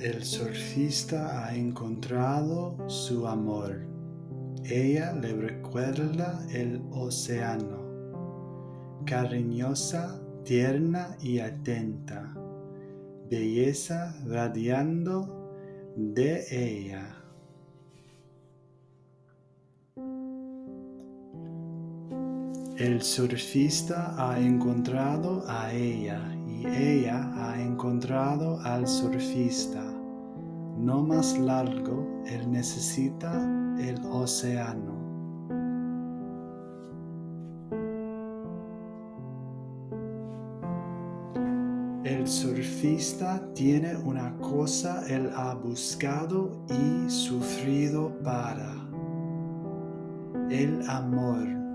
El surfista ha encontrado su amor. Ella le recuerda el océano. Cariñosa, tierna y atenta. Belleza radiando de ella. El surfista ha encontrado a ella y ella ha encontrado al surfista. No más largo, él necesita el océano. El surfista tiene una cosa él ha buscado y sufrido para el amor